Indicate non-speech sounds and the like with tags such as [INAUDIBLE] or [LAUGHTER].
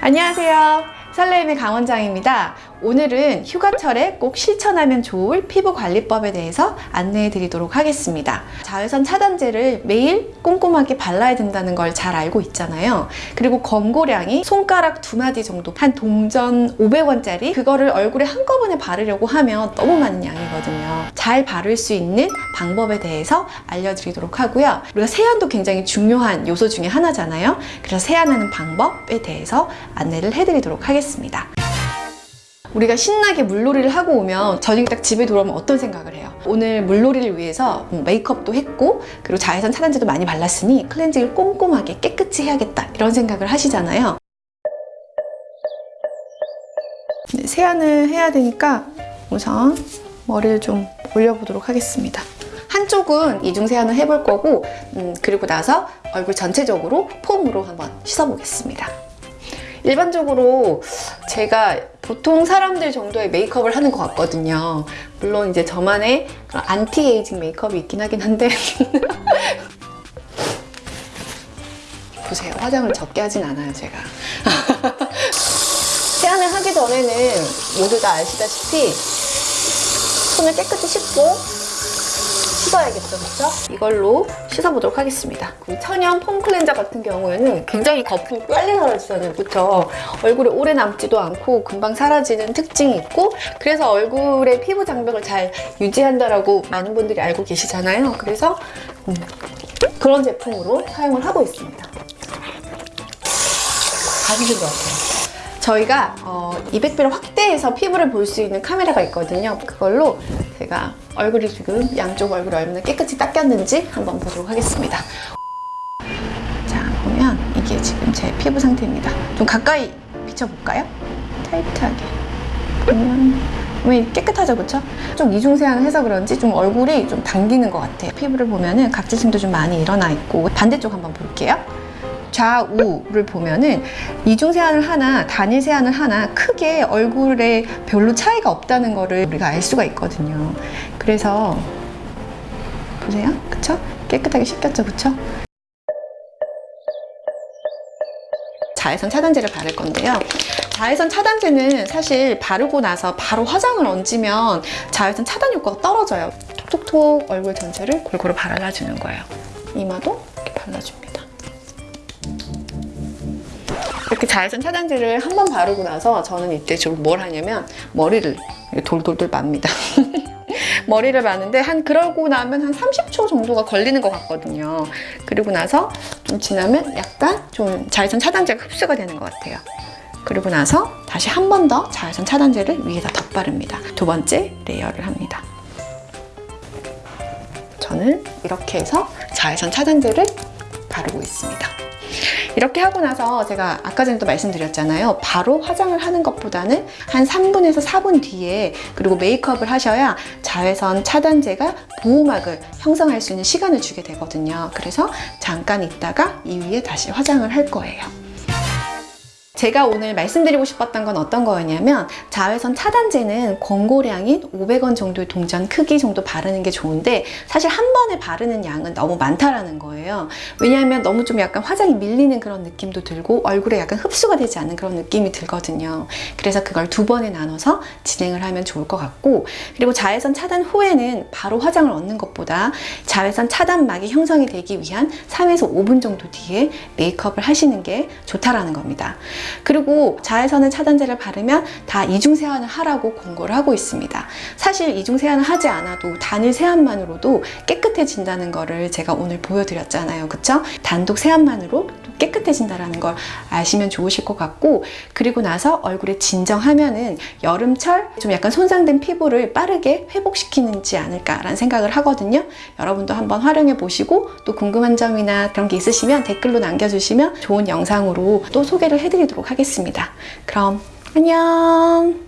안녕하세요. 설레임의 강원장입니다. 오늘은 휴가철에 꼭 실천하면 좋을 피부관리법에 대해서 안내해 드리도록 하겠습니다. 자외선 차단제를 매일 꼼꼼하게 발라야 된다는 걸 잘 알고 있잖아요. 그리고 검고량이 손가락 두 마디 정도, 한 동전 500원짜리 그거를 얼굴에 한꺼번에 바르려고 하면 너무 많은 양이거든요. 잘 바를 수 있는 방법에 대해서 알려드리도록 하고요. 우리가 세안도 굉장히 중요한 요소 중에 하나잖아요. 그래서 세안하는 방법에 대해서 안내를 해드리도록 하겠습니다. 우리가 신나게 물놀이를 하고 오면 저녁에 딱 집에 돌아오면 어떤 생각을 해요? 오늘 물놀이를 위해서 뭐 메이크업도 했고 그리고 자외선 차단제도 많이 발랐으니 클렌징을 꼼꼼하게 깨끗이 해야겠다. 이런 생각을 하시잖아요. 네, 세안을 해야 되니까 우선 머리를 좀 올려보도록 하겠습니다. 한쪽은 이중 세안을 해볼 거고 음, 그리고 나서 얼굴 전체적으로 폼으로 한번 씻어보겠습니다 일반적으로 제가 보통 사람들 정도의 메이크업을 하는 것 같거든요. 물론 이제 저만의 안티에이징 메이크업이 있긴 하긴 한데 [LAUGHS] 보세요. 화장을 적게 하진 않아요, 제가. [LAUGHS] 세안을 하기 전에는 모두 다 아시다시피 손을 깨끗이 씻고 씻어야겠죠, 그렇죠? 이걸로 씻어보도록 하겠습니다. 그 천연 폼 클렌저 같은 경우에는 굉장히 거품이 빨리 사라지잖아요, 그렇죠? 얼굴에 오래 남지도 않고 금방 사라지는 특징이 있고 그래서 얼굴의 피부 장벽을 잘 유지한다라고 많은 분들이 알고 계시잖아요. 그래서 음, 그런 제품으로 사용을 하고 있습니다. 가시는 것 같아요. 저희가 어, 200배를 확대해서 피부를 볼 수 있는 카메라가 있거든요. 그걸로 제가 얼굴이 지금 양쪽 얼굴이 얼마나 깨끗이 닦였는지 한번 보도록 하겠습니다. 자, 보면 이게 지금 제 피부 상태입니다. 좀 가까이 비춰볼까요? 타이트하게. 보면 왜 깨끗하죠, 그쵸? 좀 이중세안을 해서 그런지 좀 얼굴이 좀 당기는 것 같아요. 피부를 보면은 각질층도 좀 많이 일어나 있고 반대쪽 한번 볼게요. 좌우를 보면은 이중 세안을 하나 단일 세안을 하나 크게 얼굴에 별로 차이가 없다는 거를 우리가 알 수가 있거든요. 그래서 보세요. 그쵸? 깨끗하게 씻겼죠? 그쵸? 자외선 차단제를 바를 건데요. 자외선 차단제는 사실 바르고 나서 바로 화장을 얹으면 자외선 차단 효과가 떨어져요. 톡톡톡 얼굴 전체를 골고루 발라주는 거예요. 이마도 이렇게 발라줍니다 이렇게 자외선 차단제를 한 번 바르고 나서 저는 이때 좀 뭘 하냐면 머리를 돌돌돌 맙니다. [LAUGHS] 머리를 마는데 한 그러고 나면 한 30초 정도가 걸리는 것 같거든요. 그리고 나서 좀 지나면 약간 좀 자외선 차단제가 흡수가 되는 것 같아요. 그리고 나서 다시 한 번 더 자외선 차단제를 위에다 덧바릅니다. 두 번째 레이어를 합니다. 저는 이렇게 해서 자외선 차단제를 바르고 있습니다. 이렇게 하고 나서 제가 아까 전에도 말씀드렸잖아요. 바로 화장을 하는 것보다는 한 3분에서 4분 뒤에 그리고 메이크업을 하셔야 자외선 차단제가 보호막을 형성할 수 있는 시간을 주게 되거든요. 그래서 잠깐 있다가 이 위에 다시 화장을 할 거예요. 제가 오늘 말씀드리고 싶었던 건 어떤 거였냐면 자외선 차단제는 권고량인 500원 정도의 동전 크기 정도 바르는 게 좋은데 사실 한 번에 바르는 양은 너무 많다라는 거예요. 왜냐하면 너무 좀 약간 화장이 밀리는 그런 느낌도 들고 얼굴에 약간 흡수가 되지 않는 그런 느낌이 들거든요. 그래서 그걸 두 번에 나눠서 진행을 하면 좋을 것 같고 그리고 자외선 차단 후에는 바로 화장을 얻는 것보다 자외선 차단막이 형성이 되기 위한 3에서 5분 정도 뒤에 메이크업을 하시는 게 좋다라는 겁니다. 그리고 자외선을 차단제를 바르면 다 이중 세안을 하라고 권고를 하고 있습니다. 사실 이중 세안을 하지 않아도 단일 세안만으로도 깨끗해진다는 거를 제가 오늘 보여드렸잖아요. 그쵸? 단독 세안만으로 깨끗해진다는 걸 아시면 좋으실 것 같고 그리고 나서 얼굴에 진정하면은 여름철 좀 약간 손상된 피부를 빠르게 회복시키는지 않을까라는 생각을 하거든요. 여러분도 한번 활용해 보시고 또 궁금한 점이나 그런 게 있으시면 댓글로 남겨주시면 좋은 영상으로 또 소개를 해드리 도록 하겠습니다. 그럼 안녕